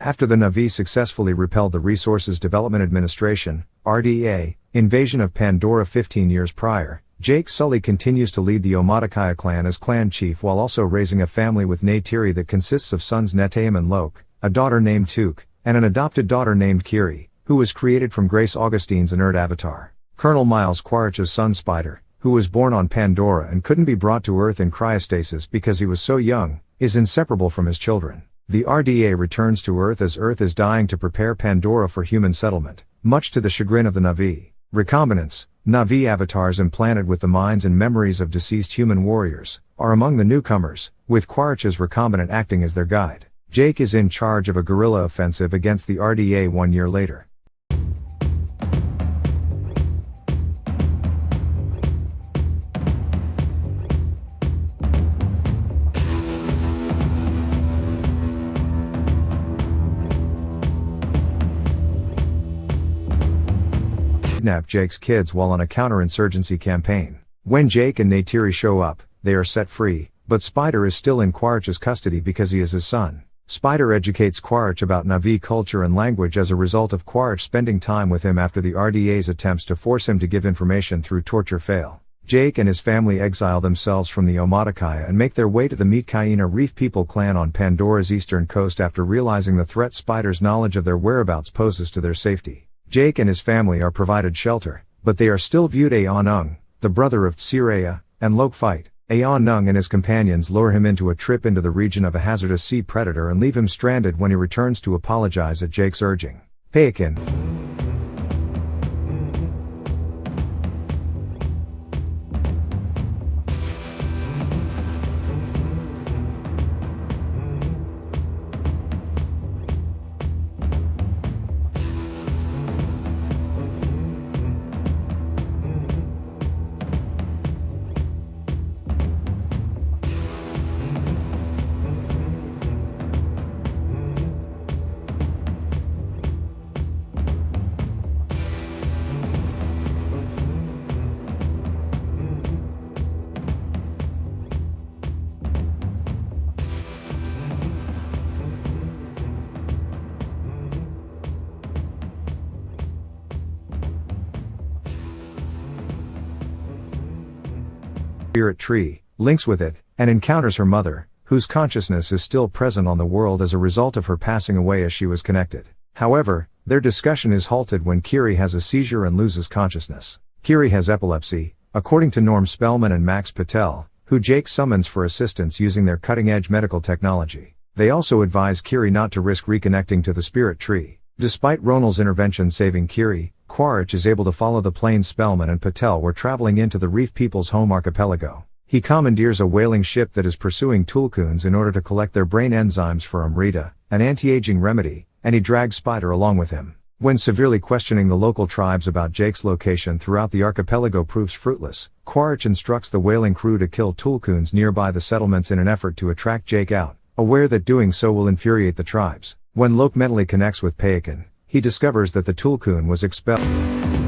After the Na'vi successfully repelled the Resources Development Administration, RDA, invasion of Pandora 15 years prior, Jake Sully continues to lead the Omaticaya clan as clan chief while also raising a family with Neytiri that consists of sons Neteyam and Lo'ak, a daughter named Tuk, and an adopted daughter named Kiri, who was created from Grace Augustine's inert avatar. Colonel Miles Quaritch's son Spider, who was born on Pandora and couldn't be brought to Earth in cryostasis because he was so young, is inseparable from his children. The RDA returns to Earth as Earth is dying to prepare Pandora for human settlement, much to the chagrin of the Na'vi. Recombinants, Na'vi avatars implanted with the minds and memories of deceased human warriors, are among the newcomers, with Quaritch's recombinant acting as their guide. Jake is in charge of a guerrilla offensive against the RDA one year later. Kidnap Jake's kids while on a counterinsurgency campaign. When Jake and Neytiri show up, they are set free, but Spider is still in Quaritch's custody because he is his son. Spider educates Quaritch about Na'vi culture and language as a result of Quaritch spending time with him after the RDA's attempts to force him to give information through torture fail. Jake and his family exile themselves from the Omaticaya and make their way to the Metkayina Reef People clan on Pandora's eastern coast after realizing the threat Spider's knowledge of their whereabouts poses to their safety. Jake and his family are provided shelter, but they are still viewed Aonung, the brother of Tsireya, and Lo'ak fight. Aonung and his companions lure him into a trip into the region of a hazardous sea predator and leave him stranded when he returns to apologize at Jake's urging. Payakan, spirit tree, links with it, and encounters her mother, whose consciousness is still present on the world as a result of her passing away as she was connected. However, their discussion is halted when Kiri has a seizure and loses consciousness. Kiri has epilepsy, according to Norm Spellman and Max Patel, who Jake summons for assistance using their cutting edge medical technology. They also advise Kiri not to risk reconnecting to the spirit tree. Despite Ronal's intervention saving Kiri, Quaritch is able to follow the plane Spellman and Patel were traveling into the Reef People's home archipelago. He commandeers a whaling ship that is pursuing Tulkuns in order to collect their brain enzymes for Amrita, an anti-aging remedy, and he drags Spider along with him. When severely questioning the local tribes about Jake's location throughout the archipelago proves fruitless, Quaritch instructs the whaling crew to kill Tulkuns nearby the settlements in an effort to attract Jake out, aware that doing so will infuriate the tribes. When Lo'ak mentally connects with Payakan, he discovers that the Tulkun was expelled.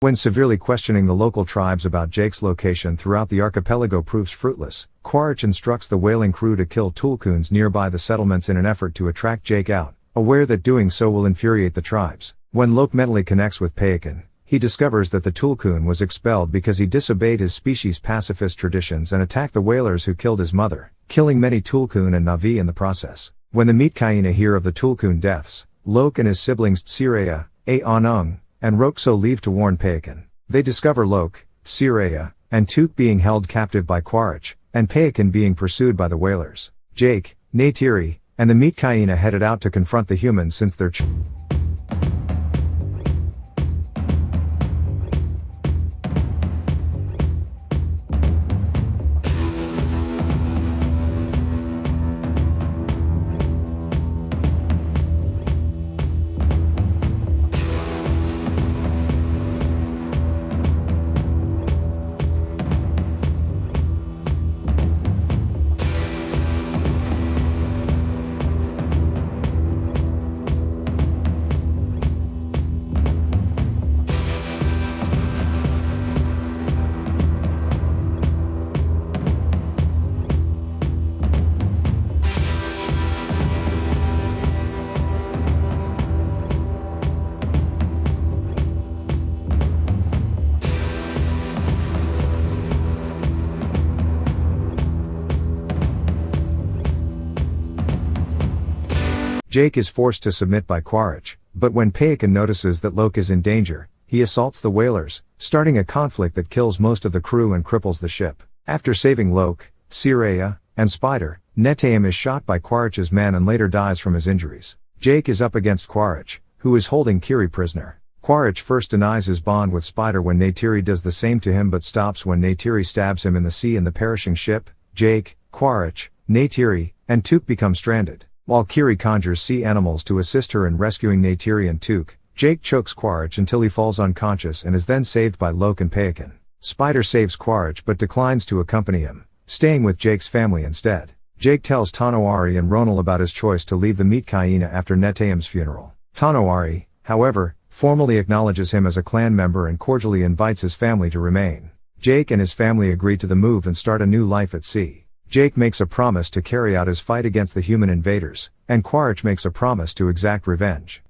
When severely questioning the local tribes about Jake's location throughout the archipelago proves fruitless, Quaritch instructs the whaling crew to kill Tulkuns nearby the settlements in an effort to attract Jake out, aware that doing so will infuriate the tribes. When Lo'ak mentally connects with Payakan, he discovers that the Tulkun was expelled because he disobeyed his species' pacifist traditions and attacked the whalers who killed his mother, killing many Tulkun and Na'vi in the process. When the Metkayina hear of the Tulkun deaths, Lo'ak and his siblings Tsireya, Aonung, and Rotxo leave to warn Payakan. They discover Lo'ak, Tsireya, and Tuk being held captive by Quaritch, and Payakan being pursued by the whalers. Jake, Neytiri, and the Metkayina headed out to confront the humans since their Jake is forced to submit by Quaritch, but when Payakan notices that Lo'ak is in danger, he assaults the whalers, starting a conflict that kills most of the crew and cripples the ship. After saving Lo'ak, Tsireya, and Spider, Neteyam is shot by Quaritch's men and later dies from his injuries. Jake is up against Quaritch, who is holding Kiri prisoner. Quaritch first denies his bond with Spider when Neytiri does the same to him but stops when Neytiri stabs him in the sea in the perishing ship. Jake, Quaritch, Neytiri, and Tuk become stranded. While Kiri conjures sea animals to assist her in rescuing Neytiri and Tuk, Jake chokes Quaritch until he falls unconscious and is then saved by Lo'ak and Payakan. Spider saves Quaritch but declines to accompany him, staying with Jake's family instead. Jake tells Tonowari and Ronal about his choice to leave the Metkayina after Neteyam's funeral. Tonowari, however, formally acknowledges him as a clan member and cordially invites his family to remain. Jake and his family agree to the move and start a new life at sea. Jake makes a promise to carry out his fight against the human invaders, and Quaritch makes a promise to exact revenge.